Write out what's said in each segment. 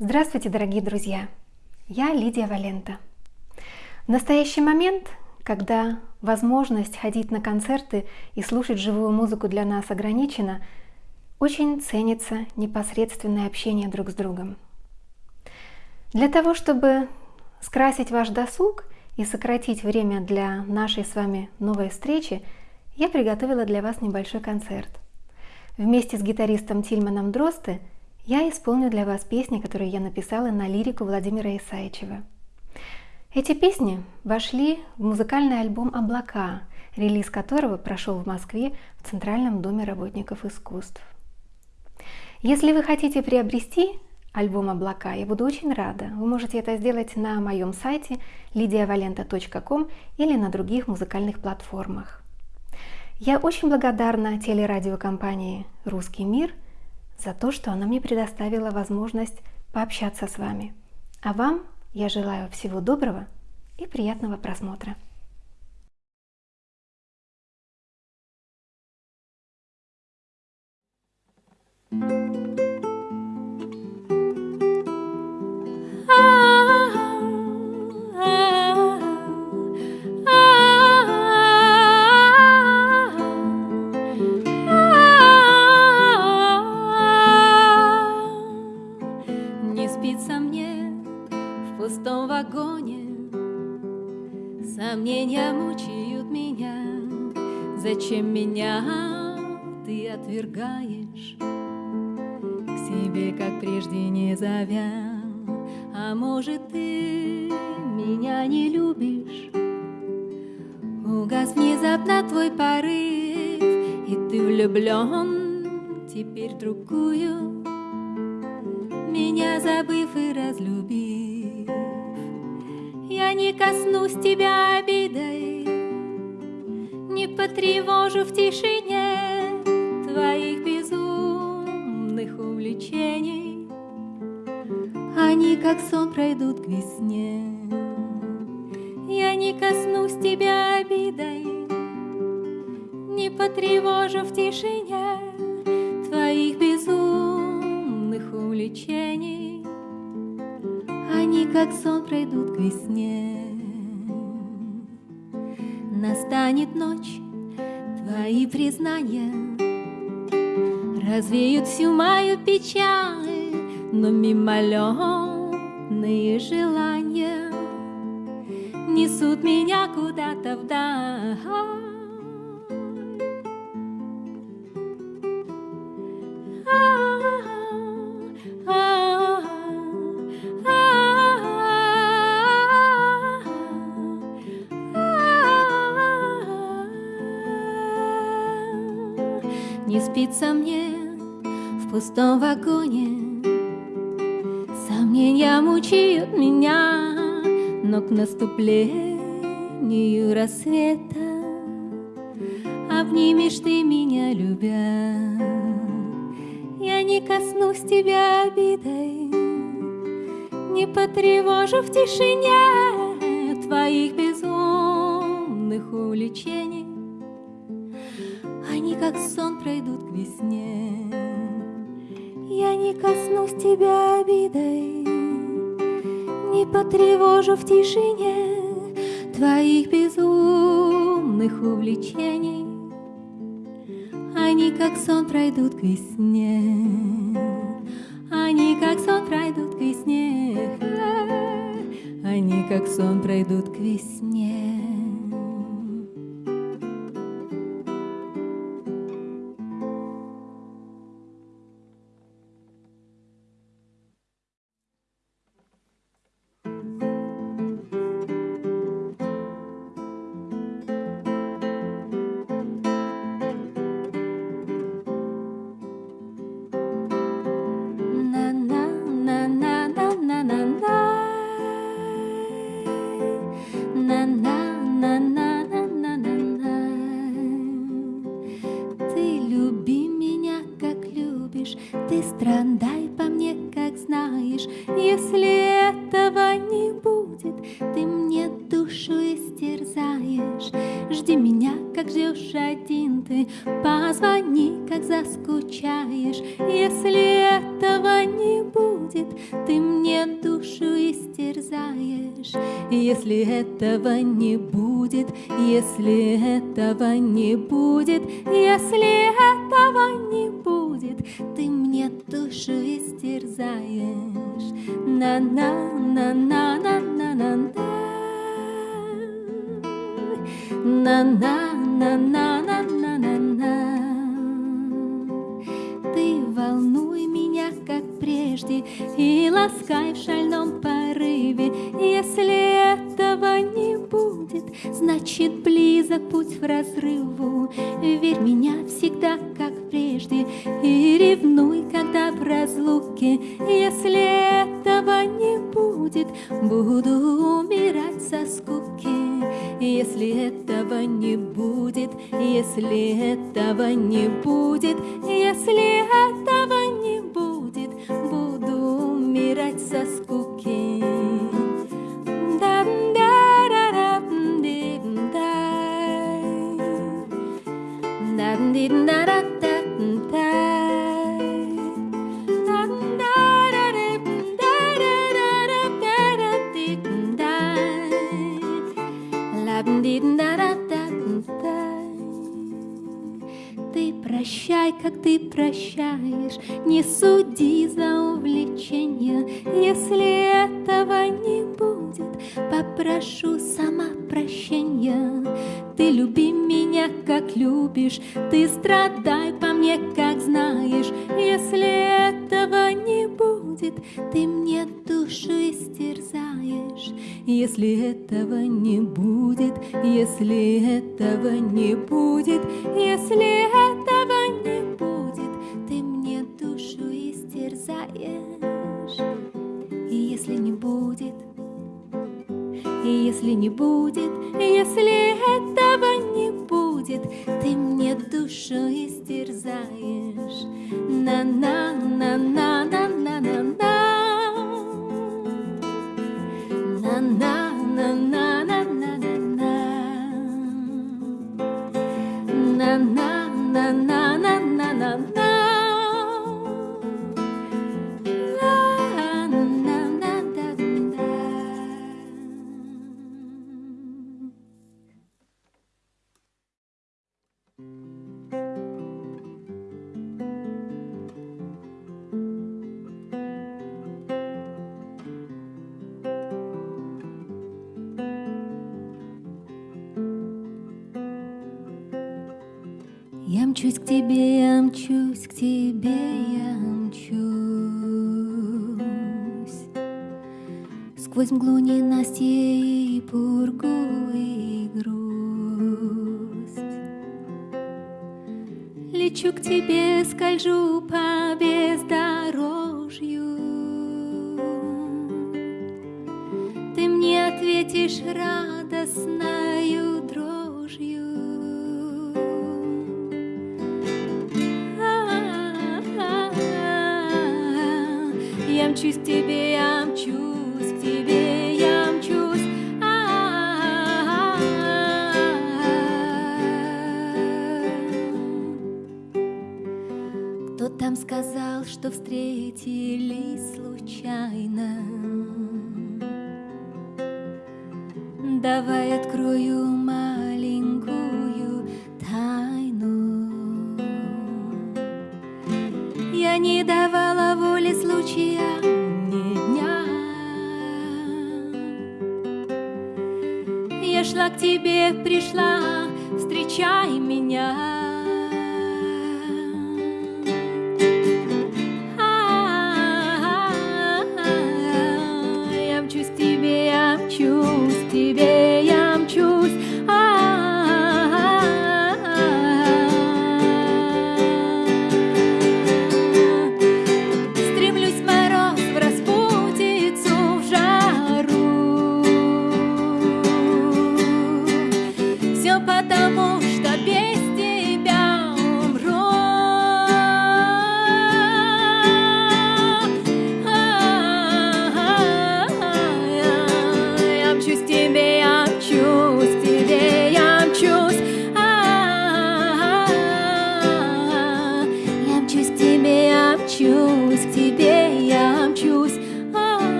Здравствуйте, дорогие друзья! Я Лидия Валента. В настоящий момент, когда возможность ходить на концерты и слушать живую музыку для нас ограничена, очень ценится непосредственное общение друг с другом. Для того, чтобы скрасить ваш досуг и сократить время для нашей с вами новой встречи, я приготовила для вас небольшой концерт. Вместе с гитаристом Тильманом Дросты я исполню для вас песни, которые я написала на лирику Владимира Исаичева. Эти песни вошли в музыкальный альбом «Облака», релиз которого прошел в Москве в Центральном доме работников искусств. Если вы хотите приобрести альбом «Облака», я буду очень рада. Вы можете это сделать на моем сайте lidiavalenta.com или на других музыкальных платформах. Я очень благодарна телерадиокомпании «Русский мир» за то, что она мне предоставила возможность пообщаться с вами. А вам я желаю всего доброго и приятного просмотра. Сомнения мучают меня, Зачем меня ты отвергаешь? К себе, как прежде, не зовя, А может, ты меня не любишь? Угас внезапно твой порыв, И ты влюблен теперь другую, Меня забыв и разлюбив. Я не коснусь тебя обидой, Не потревожу в тишине Твоих безумных увлечений. Они, как сон, пройдут к весне. Я не коснусь тебя обидой, Не потревожу в тишине Твоих безумных увлечений они, как сон, пройдут к весне. Настанет ночь, твои признания Развеют всю мою печаль, Но мимолетные желания Несут меня куда-то вдаль. Не спится мне в пустом вагоне. Сомнения мучают меня Но к наступлению рассвета Обнимешь ты меня, любя. Я не коснусь тебя обидой Не потревожу в тишине Твоих безумных увлечений тебя обидой, Не потревожу в тишине Твоих безумных увлечений. Они, как сон, пройдут к весне. Они, как сон, пройдут к весне. Они, как сон, пройдут к весне. Истерзаешь. Если этого не будет, если этого не будет, если этого не будет, ты мне душу истерзаешь. На-на-на-на-на-на-на-на. На-на-на-на-на-на-на-на прежде И ласкай в шальном порыве. Если этого не будет Значит, близок путь в разрыву. Верь меня всегда, как прежде И ревнуй, когда в разлуке. Если этого не будет Буду умирать со скуки. Если этого не будет, если этого не будет, если этого не будет, умирать со скуки. Будет, если этого не будет, ты мне душу истерзаешь. На-на-на-на-на-на-на-на. Я Лечу к тебе, скольжу по бездорожью. Ты мне ответишь радостною дрожью. Я мчусь к тебе, я мчусь сказал, что встретились случайно? Давай открою маленькую тайну. Я не давала воли случая ни дня. Я шла к тебе, пришла, встречай меня.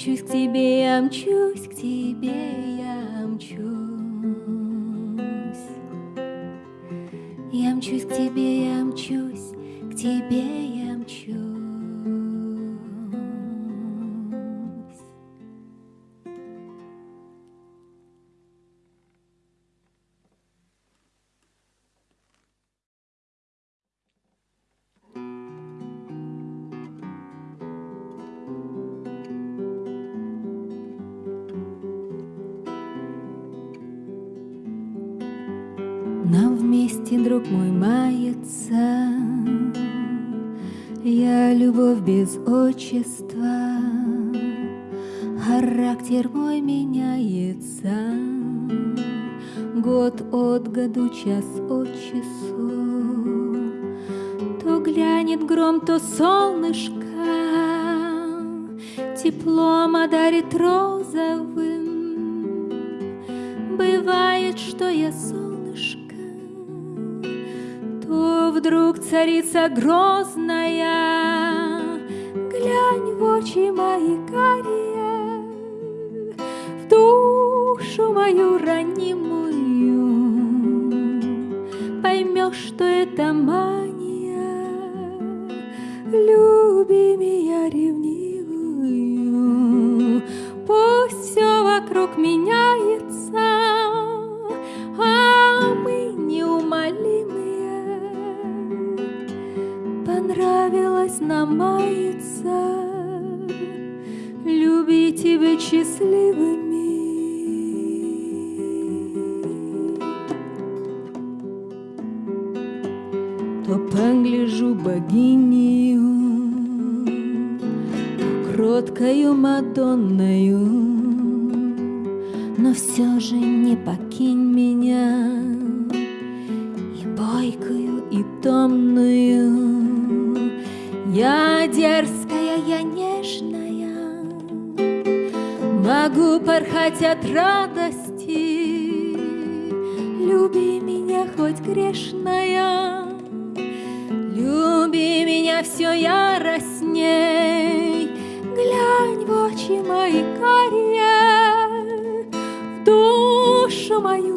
Мчусь к тебе, я мчусь к тебе, я мчусь. Я мчусь к тебе, меняется. Год от году, час от часу. То глянет гром, то солнышко. Теплом одарит розовым. Бывает, что я солнышко. То вдруг царица грозная, Глянь в очи мои карие, душу мою ранимую, Поймешь, что это мания, Люби меня ревнивую, Пусть все вокруг меняется, А мы неумолимые. Понравилось нам маяться, Любить и быть счастливыми. То погляжу богиню, кроткою Мадонною, Но все же не покинь меня, И бойкую, и томную. Я дерзкая, я нежная, Могу порхать от радости. Люби меня хоть грешная, меня все яростней, Глянь в очи мои карие, В душу мою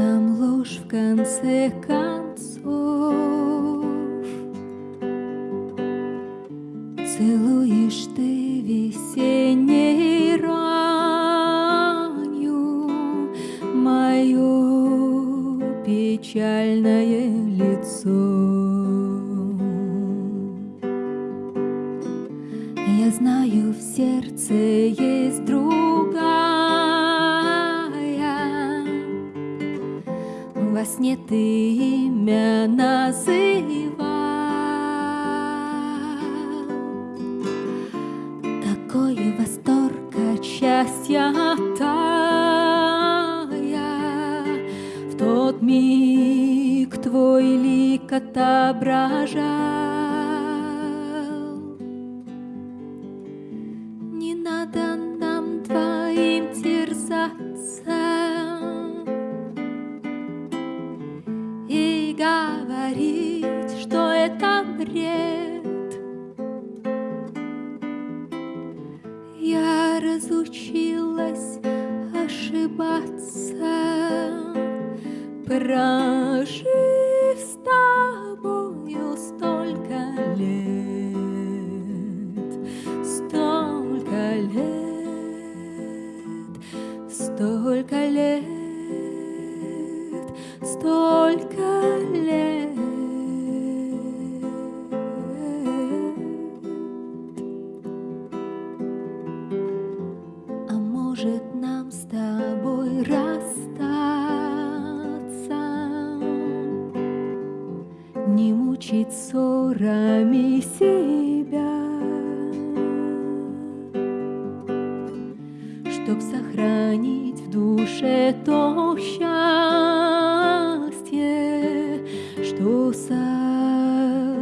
нам ложь в конце концов? говорить, что это бред. Я разучилась ошибаться, прожить.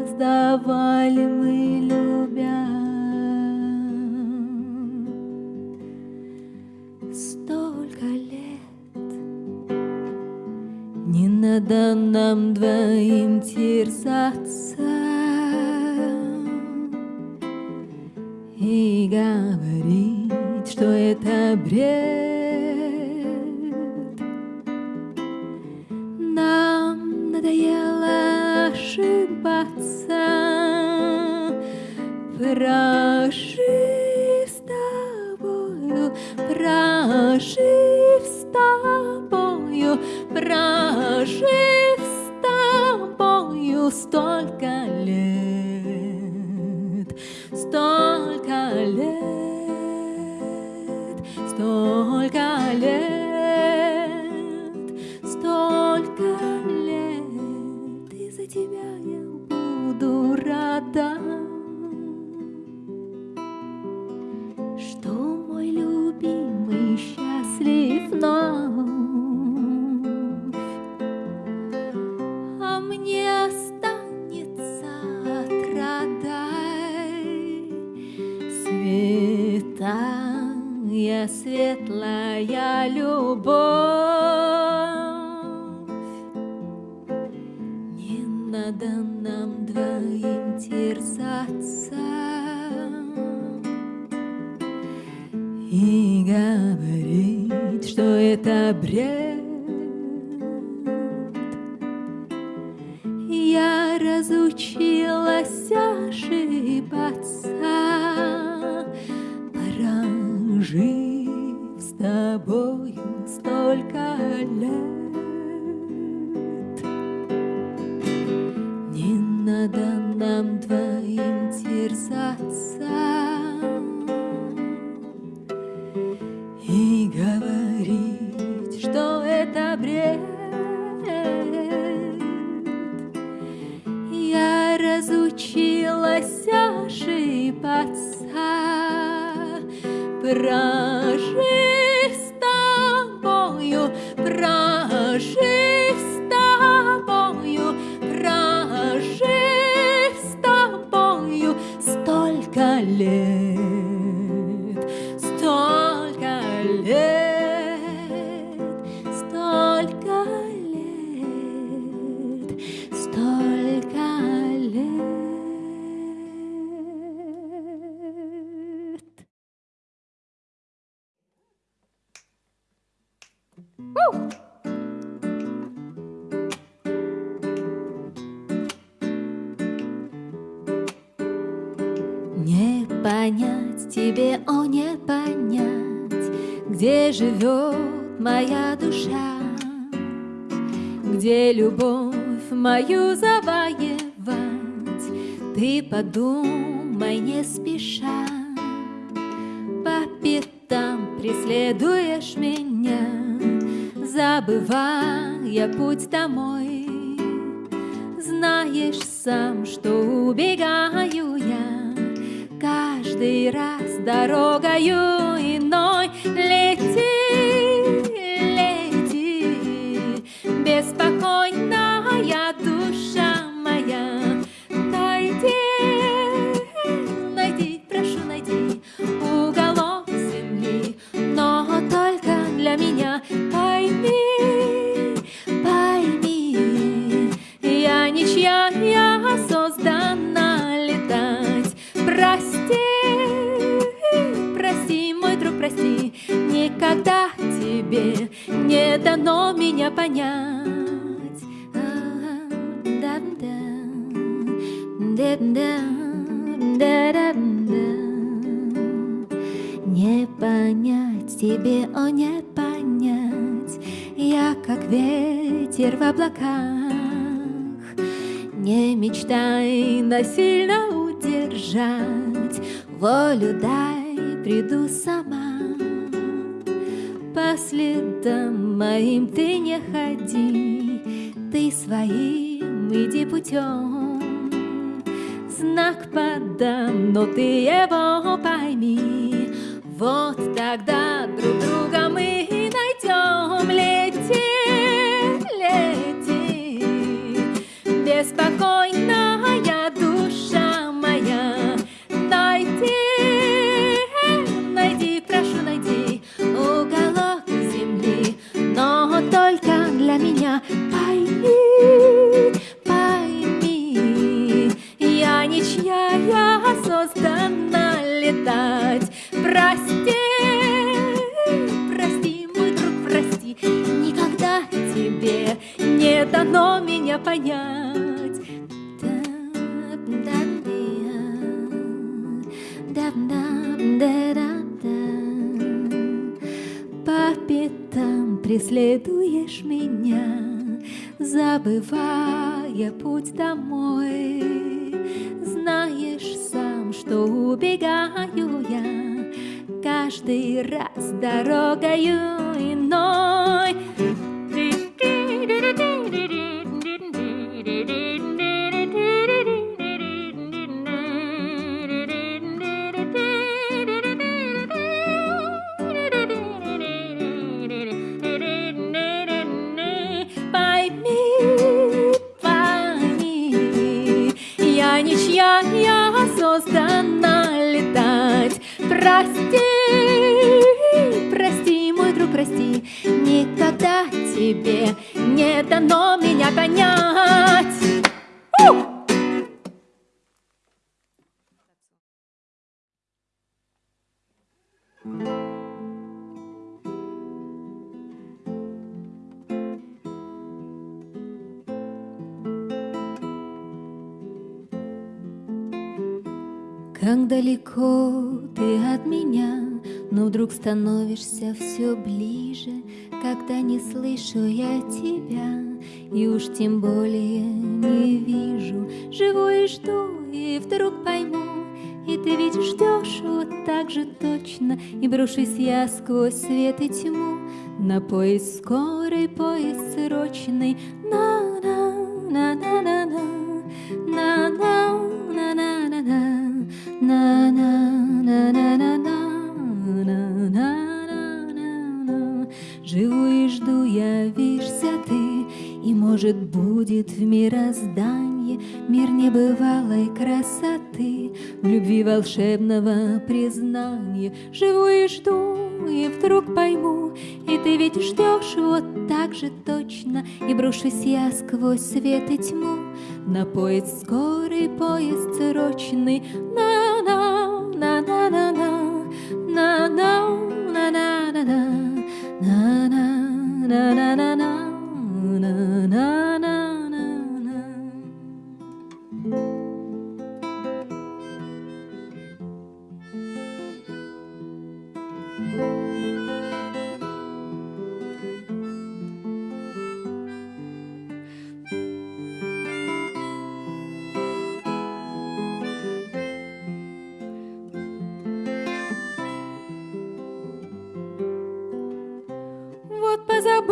создавали мы, любя. Столько лет не надо нам двоим терзаться и говорить, что это бред. Прожив с тобою, прожив с тобою, прожив с тобою столько лет, столько лет, столько лет, столько лет, и за тебя я буду рада. Понять тебе, о, не понять, Где живет моя душа, Где любовь мою завоевать, Ты подумай не спеша, По пятам преследуешь меня, Забывая путь домой, Знаешь сам, что убегаю каждый раз дорогою иной лети, понять. Не понять тебе, о, не понять, Я как ветер в облаках, Не мечтай насильно удержать, Волю дай, приду сама. По следам моим ты the ever Забывая путь домой. Знаешь сам, что убегаю я Каждый раз дорогою создана летать. Прости, прости, мой друг, прости, никогда тебе не дано меня понять. Далеко ты от меня, но вдруг становишься все ближе, когда не слышу я тебя, и уж тем более не вижу. Живу и жду, и вдруг пойму, и ты ведь ждешь вот так же точно, и брошусь я сквозь свет и тьму на поезд скорый, поезд срочный. На-на-на-на-на-на, волшебного признания. Живу и жду, и вдруг пойму, И ты ведь ждешь вот так же точно, И брошусь я сквозь свет и тьму. На поезд скорый, поезд срочный, на-на, на-на-на-на, на-на, на-на-на-на, на-на, на-на-на-на,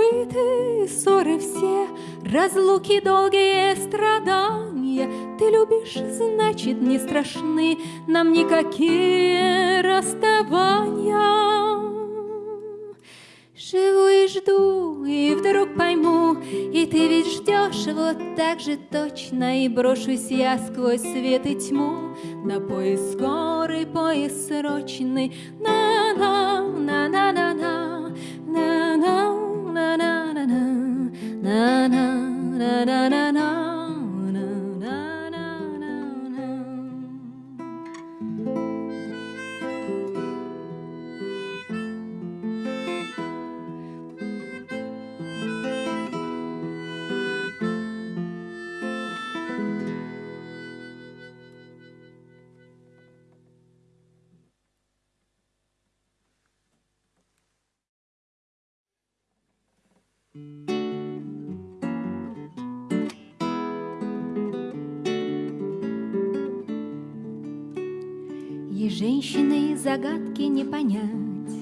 забыты ссоры все, разлуки долгие страдания. Ты любишь, значит, не страшны нам никакие расставания. Живу и жду, и вдруг пойму, И ты ведь ждешь вот так же точно, И брошусь я сквозь свет и тьму На поезд скорый, поезд срочный, на-на, на-на-на-на, женщины загадки не понять,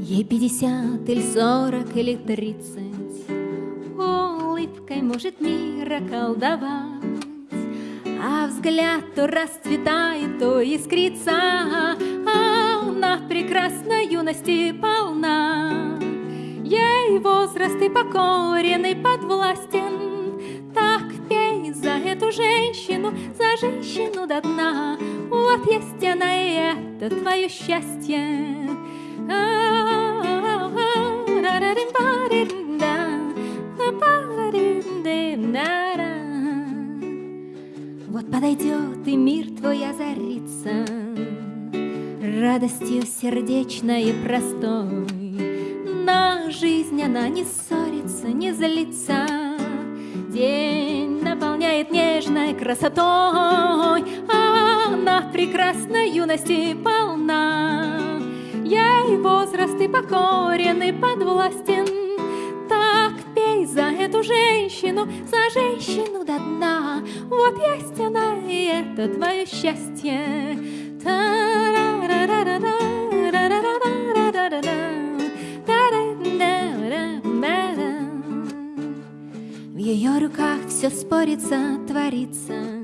Ей пятьдесят или сорок или тридцать, Улыбкой может мира колдовать, А взгляд то расцветает, то искрится, а Она прекрасной юности полна. Ей возраст и покорен и подвластен, Так пей за эту женщину, за женщину до дна, Вот есть она и это твое счастье. Вот подойдет и мир твой озарится Радостью сердечной и простой на жизнь она не ссорится, не злится. День наполняет нежной красотой, волнах прекрасной юности полна. Я и возраст, и покорен, и подвластен. Так пей за эту женщину, за женщину до дна. Вот есть она, и это твое счастье. В ее руках все спорится, творится.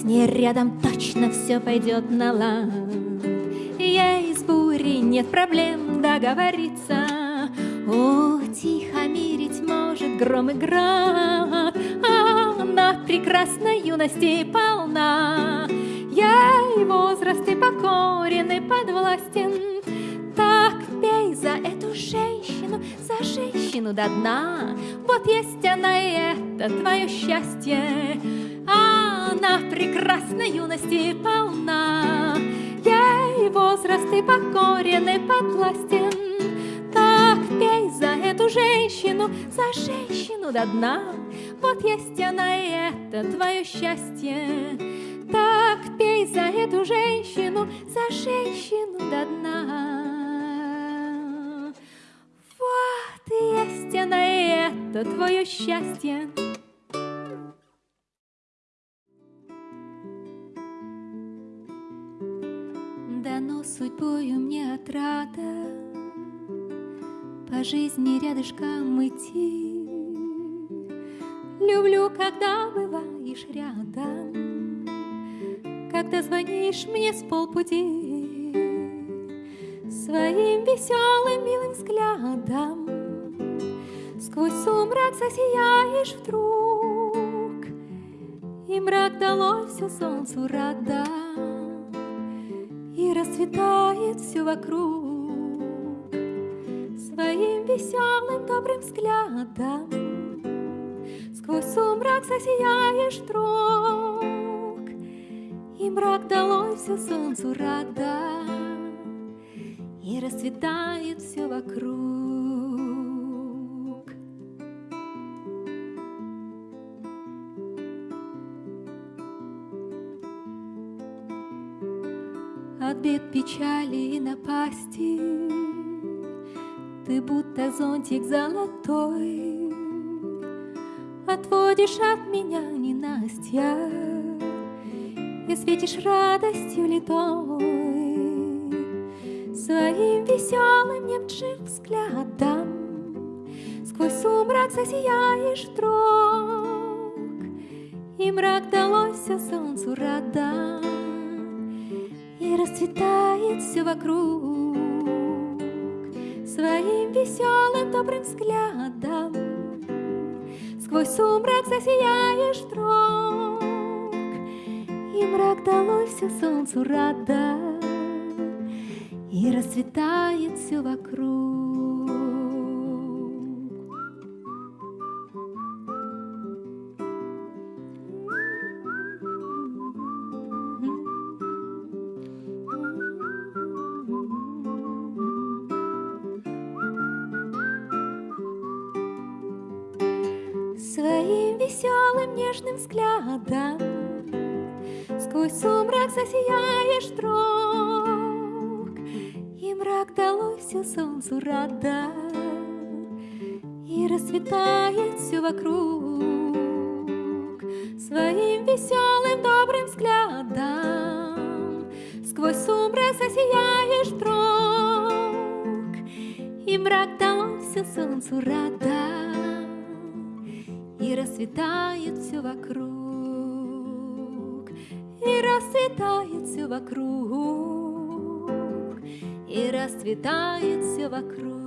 С ней рядом точно все пойдет на лад. Ей с бурей нет проблем договориться, Утихомирить может гром и град, Она прекрасной юности полна. Ей возраст и покорен и подвластен, так пей за эту женщину, за женщину до дна. Вот есть она, и это твое счастье. Она прекрасной юности полна. Ей возраст и покорен и подвластен. Так пей за эту женщину, за женщину до дна. Вот есть она, и это твое счастье. Так пей за эту женщину, за женщину до дна. Вот есть она, и это твое счастье. Судьбою мне отрада. По жизни рядышком идти. Люблю, когда бываешь рядом, Когда звонишь мне с полпути. Своим веселым милым взглядом. Сквозь сумрак засияешь вдруг, И мрак долой все солнцу рада, Расцветает все вокруг Своим веселым добрым взглядом Сквозь сумрак засияешь вдруг, И мрак долой все солнцу рада, и расцветает все вокруг. Бед, печали и напасти. Ты будто зонтик золотой. Отводишь от меня ненастья И светишь радостью литой Своим веселым немчим взглядом. Сквозь сумрак засияешь вдруг, И мрак далось солнцу рада, И расцветает все вокруг Своим веселым добрым взглядом Сквозь сумрак засияешь вдруг, И мрак далось солнцу рада, И расцветает все вокруг. Вдруг И мрак далось все солнцу рада И расцветает все вокруг Своим веселым добрым взглядом. Сквозь сумрак засияешь вдруг И мрак далось все солнцу рада и расцветает все вокруг, и расцветает все вокруг, и расцветает все вокруг.